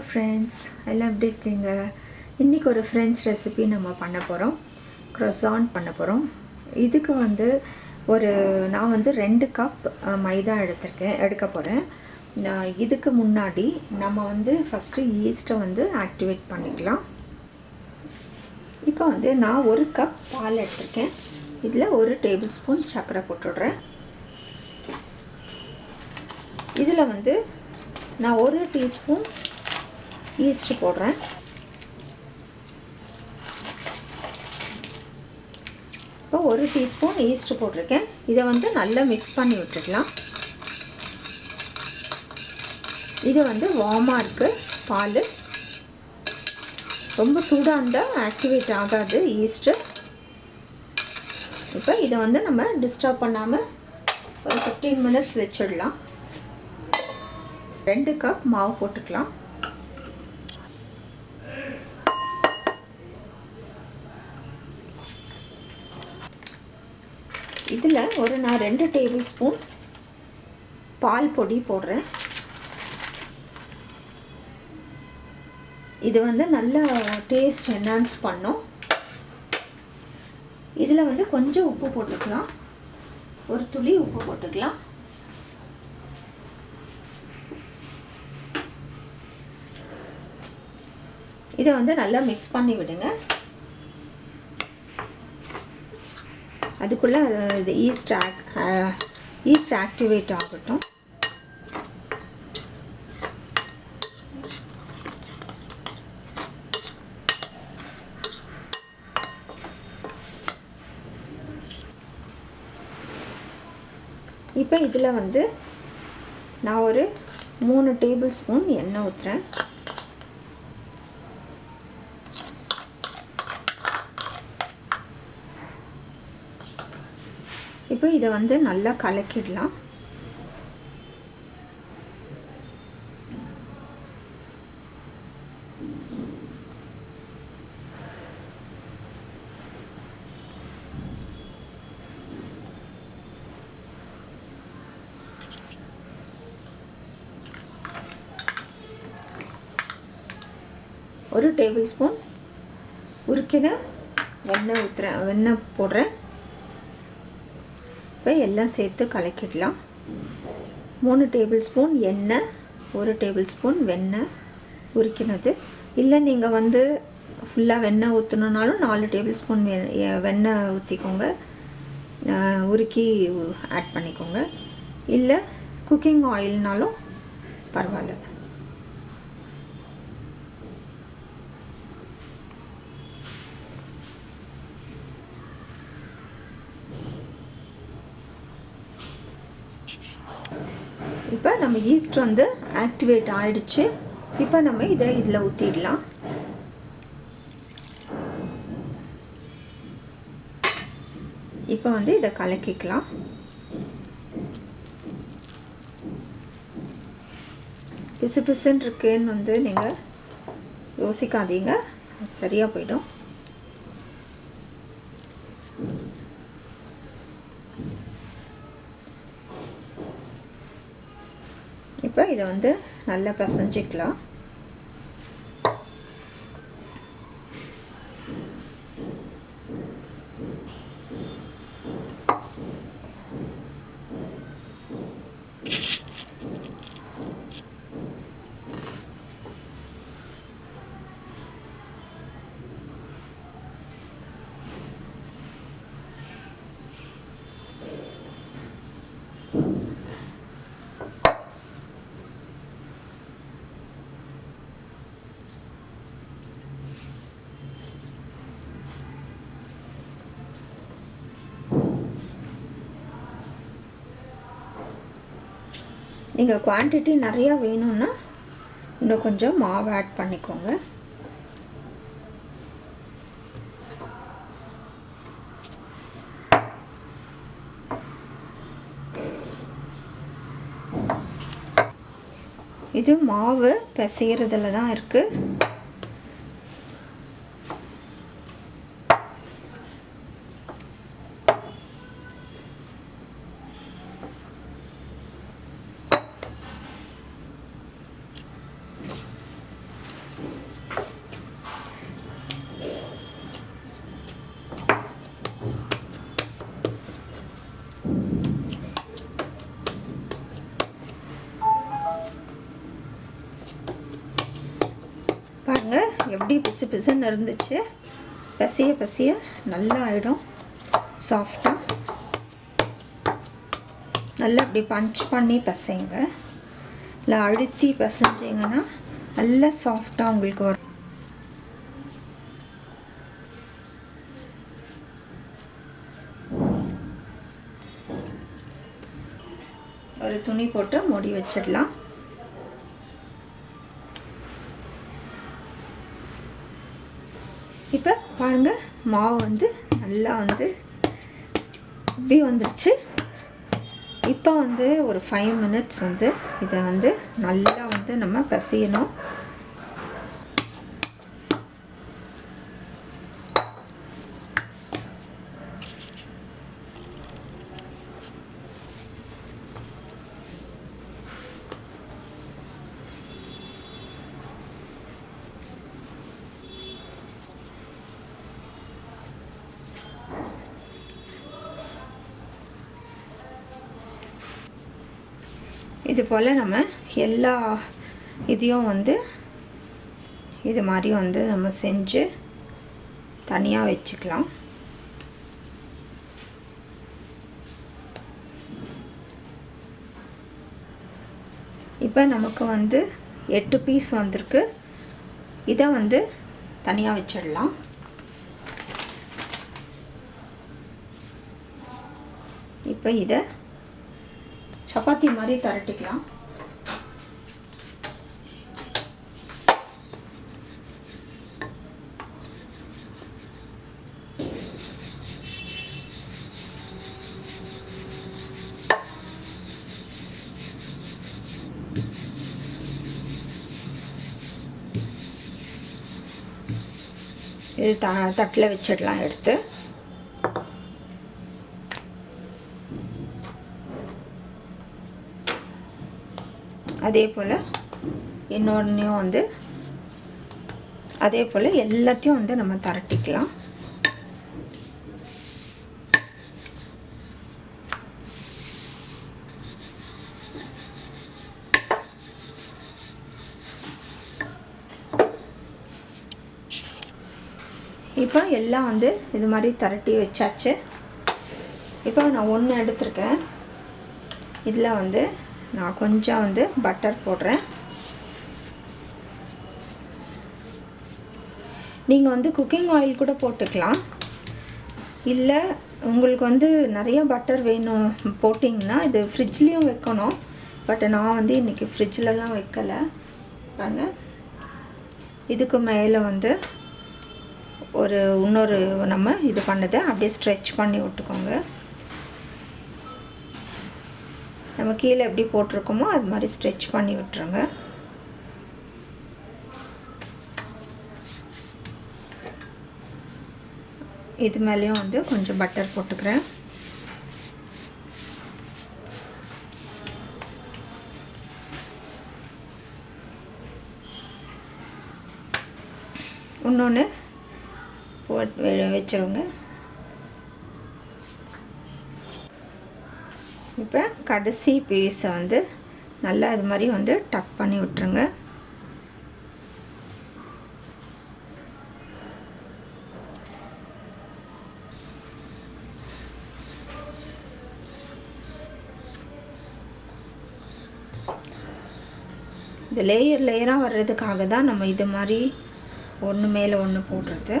Hello friends எல்லாம் எப்படி இருக்கீங்க இன்றைக்கி ஒரு ஃப்ரெஞ்ச் ரெசிபி நம்ம பண்ண போகிறோம் க்ரொசான் பண்ண போகிறோம் இதுக்கு வந்து ஒரு நான் வந்து ரெண்டு கப் மைதா எடுத்திருக்கேன். எடுக்க போகிறேன் நான் இதுக்கு முன்னாடி நம்ம வந்து ஃபஸ்ட்டு ஈஸ்ட்டை வந்து ஆக்டிவேட் பண்ணிக்கலாம். இப்போ வந்து நான் ஒரு கப் பால் எடுத்திருக்கேன். இதில் ஒரு டேபிள் ஸ்பூன் சர்க்கரை போட்டுடுறேன். இதில் வந்து நான் ஒரு டீஸ்பூன் ஈஸ்ட் போடுறேன். இப்போ ஒரு டீஸ்பூன் ஈஸ்ட் போட்டிருக்கேன். இதை வந்து நல்லா மிக்ஸ் பண்ணி விட்டுக்கலாம். இது வந்து வார்மாக இருக்குது பால். ரொம்ப சூடாக இருந்தால் ஆக்டிவேட் ஆகாது ஈஸ்ட்டு இப்போ இதை வந்து நம்ம டிஸ்டர்ப் பண்ணாமல் ஒரு ஃபிஃப்டீன் மினிட்ஸ் வச்சிடலாம். ரெண்டு கப் மாவு போட்டுக்கலாம். இதில் ஒரு நான் ரெண்டு டேபிள் ஸ்பூன் பால் பொடி போடுறேன். இது வந்து நல்ல டேஸ்ட் என்ஹான்ஸ் பண்ணும். இதில் வந்து கொஞ்சம் உப்பு போட்டுக்கலாம். ஒரு துளி உப்பு போட்டுக்கலாம். இதை வந்து நல்லா மிக்ஸ் பண்ணி விடுங்க. அதுக்குள்ளே இது ஈஸ்ட் ஆக் ஈஸ்ட் ஆக்டிவேட் ஆகட்டும். இப்போ இதில் வந்து நான் ஒரு மூணு டேபிள் ஸ்பூன் எண்ணெய் ஊற்றுறேன் இதை வந்து நல்லா கலக்கிடலாம். ஒரு டேபிள் ஸ்பூன் உருக்கின வெண்ணெய் ஊற்றுறேன் வெண்ணெய் போடுறேன். இப்போ எல்லாம் சேர்த்து கலக்கிடலாம். மூணு டேபிள் ஸ்பூன் எண்ணெய் ஒரு டேபிள் ஸ்பூன் வெண்ணெய் உரிக்கினது. இல்லை நீங்கள் வந்து ஃபுல்லாக வெண்ணெய் ஊற்றணுன்னாலும் நாலு டேபிள் ஸ்பூன் வெண்ணெய் ஊற்றிக்கோங்க உருக்கி ஆட் பண்ணிக்கோங்க. இல்லை குக்கிங் ஆயில்னாலும் பரவாயில்ல. இப்போ நம்ம ஈஸ்ட் வந்து ஆக்டிவேட் ஆகிடுச்சு இப்போ நம்ம இதை இதில் ஊற்றிடலாம் இப்போ வந்து இதை கலக்கிக்கலாம். பிசு பிசுன்னு இருக்குன்னு வந்து நீங்கள் யோசிக்காதீங்க. சரியாக போயிடும் இப்போ இதை வந்து நல்லா பிசைஞ்சிக்கலாம். நீங்கள் குவான்டிட்டி நிறையா வேணும்னா இன்னும் கொஞ்சம் மாவு ஆட் பண்ணிக்கோங்க. இது மாவு பிசைகிறதுல தான் இருக்குது அப்படியே எப்படி பிசு பிசுன்னு இருந்துச்சு. பசிய பசிய நல்லா ஆகிடும் சாஃப்டாக நல்லா அப்படி பஞ்ச் பண்ணி பசைங்க. இல்லை அழுத்தி பசைஞ்சிங்கன்னா நல்லா சாஃப்டாக உங்களுக்கு வரும். ஒரு துணி போட்டு மூடி வச்சிடலாம். மாவு வந்து நல்லா வந்து இப்படி வந்துருச்சு. இப்போ வந்து ஒரு ஃபைவ் மினிட்ஸ் வந்து இதை வந்து நல்லா வந்து நம்ம பசியணும். இது போல் நம்ம எல்லா இதையும் வந்து இது மாதிரி வந்து நம்ம செஞ்சு தனியாக வச்சுக்கலாம். இப்போ நமக்கு வந்து எட்டு பீஸ் வந்திருக்கு. இதை வந்து தனியாக வச்சிடலாம். இப்போ இதை சப்பாத்தி மாதிரி திரட்டிக்கலாம். இது த தட்டில் வச்சிடலாம் எடுத்து. அதே போல் இன்னொன்றையும் வந்து அதே போல் எல்லாத்தையும் வந்து நம்ம திரட்டிக்கலாம். இப்போ எல்லாம் வந்து இது மாதிரி திரட்டி வச்சாச்சு. இப்போ நான் ஒன்று எடுத்திருக்கேன். இதில் வந்து நான் கொஞ்சம் வந்து பட்டர் போடுறேன். நீங்கள் வந்து குக்கிங் ஆயில் கூட போட்டுக்கலாம். இல்லை உங்களுக்கு வந்து நிறைய பட்டர் வேணும் போட்டிங்கன்னா இது ஃப்ரிட்ஜ்லேயும் வைக்கணும். பட் நான் வந்து இன்றைக்கி ஃப்ரிட்ஜிலலாம் வைக்கலை. பாருங்கள் இதுக்கு மேலே வந்து ஒரு இன்னொரு நம்ம இது பண்ணதை அப்படியே ஸ்ட்ரெச் பண்ணி விட்டுக்கோங்க. நம்ம கீழே எப்படி போட்டிருக்கோமோ அது மாதிரி ஸ்ட்ரெச் பண்ணி விட்டுருங்க. இது மேலேயும் வந்து கொஞ்சம் பட்டர் போட்டுக்கிறேன். இன்னொன்று போட்டு வச்சிருங்க. இப்போ கடைசி பீஸை வந்து நல்லா இது மாதிரி வந்து டக் பண்ணி விட்டுருங்க. இந்த லேயர் லேயராக வர்றதுக்காக தான் நம்ம இது மாதிரி ஒன்று மேலே ஒன்று போடுறது.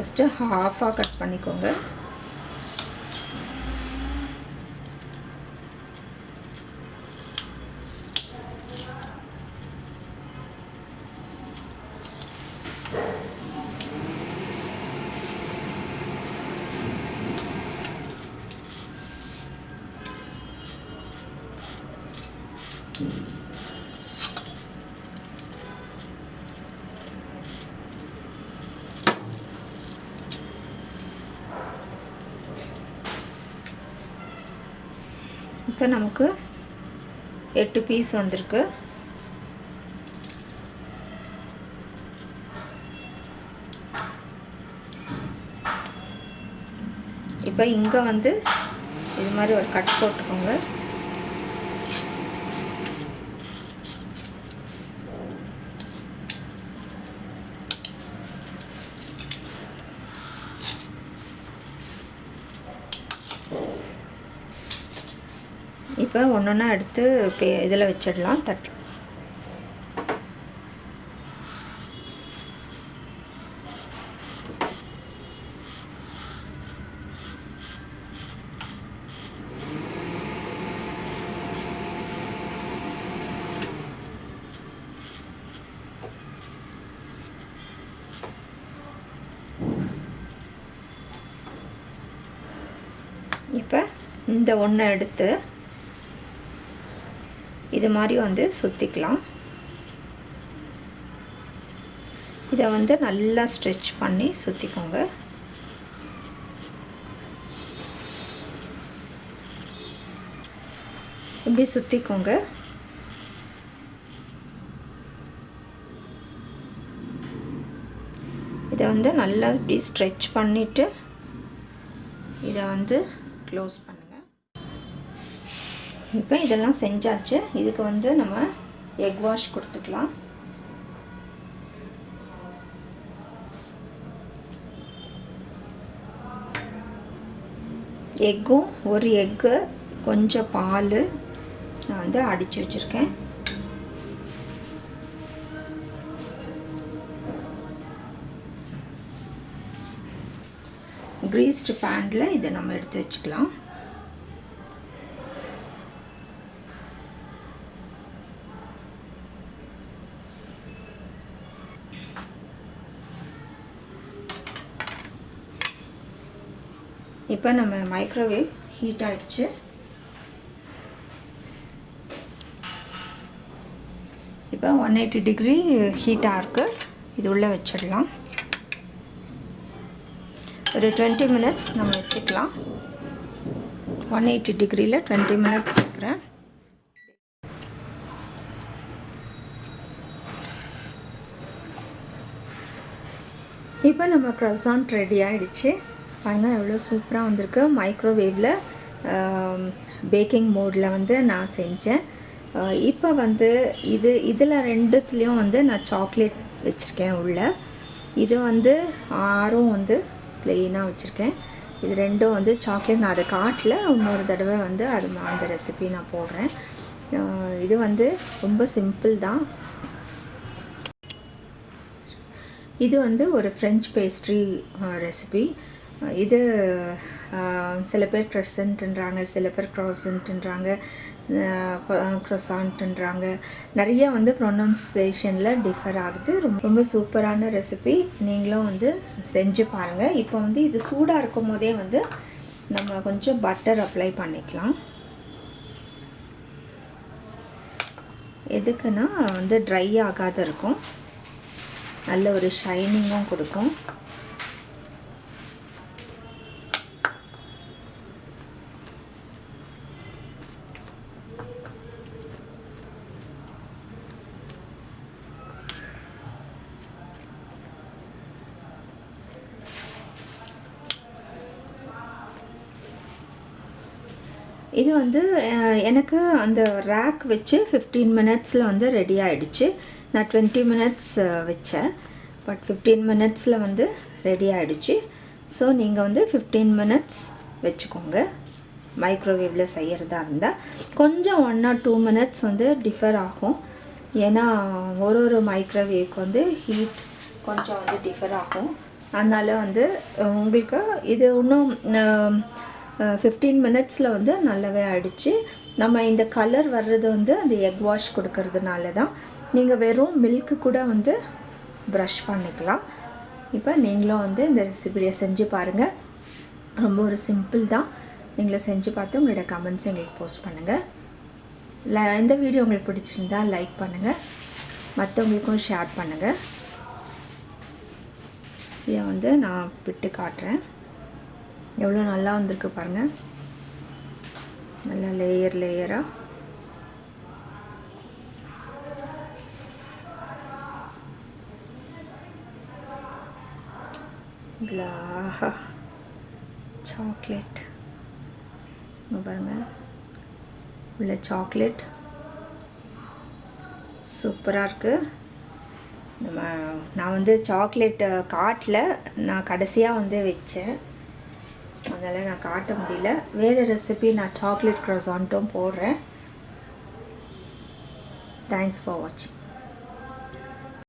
ஃபஸ்ட்டு ஹாஃபாக கட் பண்ணிக்கோங்க. இப்போ நமக்கு எட்டு பீஸ் வந்திருக்கு. இப்போ இங்கே வந்து இது மாதிரி ஒரு கட் போட்டுக்கோங்க. இப்போ ஒன்று ஒன்றா எடுத்து பே இதில் வச்சிடலாம் தட் இப்போ இந்த ஒன்றை எடுத்து இது மாதிரி வந்து சுற்றிக்கலாம் இதை வந்து நல்லா ஸ்ட்ரெச் பண்ணி சுற்றிக்கோங்க இப்படி சுற்றிக்கோங்க இதை வந்து நல்லா இப்படி ஸ்ட்ரெச் பண்ணிவிட்டு இதை வந்து க்ளோஸ் பண்ணி. இப்போ இதெல்லாம் செஞ்சாச்சு. இதுக்கு வந்து நம்ம எக் வாஷ் கொடுத்துக்கலாம். எக்கும் ஒரு எக்கு கொஞ்சம் பால் நான் வந்து அடித்து வச்சுருக்கேன். க்ரீஸ்டு பேனில் இதை நம்ம எடுத்து வச்சுக்கலாம். இப்போ நம்ம மைக்ரோவேவ் ஹீட் ஆகிடுச்சு இப்போ ஒன் எயிட்டி டிகிரி ஹீட்டாக இருக்குது இது உள்ளே வச்சிடலாம். ஒரு டுவெண்ட்டி மினிட்ஸ் நம்ம வச்சுக்கலாம். ஒன் எயிட்டி டிகிரியில் டுவெண்ட்டி மினிட்ஸ் வைக்கிறேன். இப்போ நம்ம க்ரஸான்ட் ரெடி ஆகிடுச்சு பாருங்கள் எவ்வளோ சூப்பராக வந்திருக்கு. மைக்ரோவேவில் பேக்கிங் மோடில் வந்து நான் செஞ்சேன். இப்போ வந்து இது இதில் ரெண்டுத்துலேயும் வந்து நான் சாக்லேட் வச்சுருக்கேன் உள்ள. இது வந்து ஆறும் வந்து ப்ளெயினாக வச்சுருக்கேன். இது ரெண்டும் வந்து சாக்லேட் நான் அதை காட்டில் இன்னொரு தடவை வந்து அது அந்த ரெசிபி நான் போடுறேன். இது வந்து ரொம்ப சிம்பிள் தான். இது வந்து ஒரு ஃப்ரெஞ்ச் பேஸ்ட்ரி ரெசிபி இது சில பேர் க்ரெசன்ட்ன்றாங்க சில பேர் க்ராசன்ட்ன்றாங்க க்ரொசான்ட்ன்றாங்க நிறைய வந்து ப்ரொனன்சியேஷனில் டிஃபர் ஆகுது. ரொம்ப ரொம்ப சூப்பரான ரெசிபி நீங்களும் வந்து செஞ்சு பாருங்கள் இப்போ வந்து இது சூடாக இருக்கும் போதே வந்து நம்ம கொஞ்சம் பட்டர் அப்ளை பண்ணிக்கலாம். எதுக்குன்னா வந்து ட்ரை ஆகாத இருக்கும். நல்ல ஒரு ஷைனிங்கும் கொடுக்கும். இது வந்து எனக்கு அந்த ரேக் வச்சு ஃபிஃப்டீன் மினிட்ஸில் வந்து ரெடி ஆகிடுச்சு நான் டுவெண்ட்டி மினிட்ஸ் வச்சேன். பட் ஃபிஃப்டீன் மினிட்ஸில் வந்து ரெடி ஆகிடுச்சு ஸோ நீங்கள் வந்து ஃபிஃப்டீன் மினிட்ஸ் வச்சுக்கோங்க. மைக்ரோவேவில் செய்கிறதா இருந்தால் கொஞ்சம் ஒன் ஆர் டூ மினிட்ஸ் வந்து டிஃபர் ஆகும். ஏன்னா ஒரு ஒரு மைக்ரோவேவ்க்கு வந்து ஹீட் கொஞ்சம் வந்து டிஃபர் ஆகும். அதனால் வந்து உங்களுக்கு இது இன்னும் ஃபிஃப்டீன் மினிட்ஸில் வந்து நல்லாவே ஆயிடுச்சு நம்ம இந்த கலர் வர்றது வந்து அந்த எக் வாஷ் கொடுக்கறதுனால தான் நீங்கள் வெறும் மில்க்கு கூட வந்து ப்ரஷ் பண்ணிக்கலாம். இப்போ நீங்களும் வந்து இந்த ரெசிபியை செஞ்சு பாருங்கள் ரொம்ப ஒரு சிம்பிள் தான். நீங்களும் செஞ்சு பார்த்து உங்களோட கமெண்ட்ஸ் எங்களுக்கு போஸ்ட் பண்ணுங்கள் ல இந்த வீடியோ உங்களுக்கு பிடிச்சிருந்தா லைக் பண்ணுங்கள் மற்றவங்களுக்கும் ஷேர் பண்ணுங்கள் இதை வந்து நான் விட்டு காட்டுறேன். எவ்வளோ நல்லா வந்திருக்கு பாருங்கள் நல்லா லேயர் லேயராக ஆஹா சாக்லேட் இங்கே பாருங்கள் உள்ள சாக்லேட் சூப்பராக இருக்குது நம்ம நான் வந்து சாக்லேட் காட்டில் நான் கடைசியாக வந்து வச்சேன். அதனால் நான் காட்ட முடியல. வேறு ரெசிபி நான் சாக்லேட் க்ரொசான்ட்டும் போடுறேன். தேங்க்ஸ் ஃபார் வாட்சிங்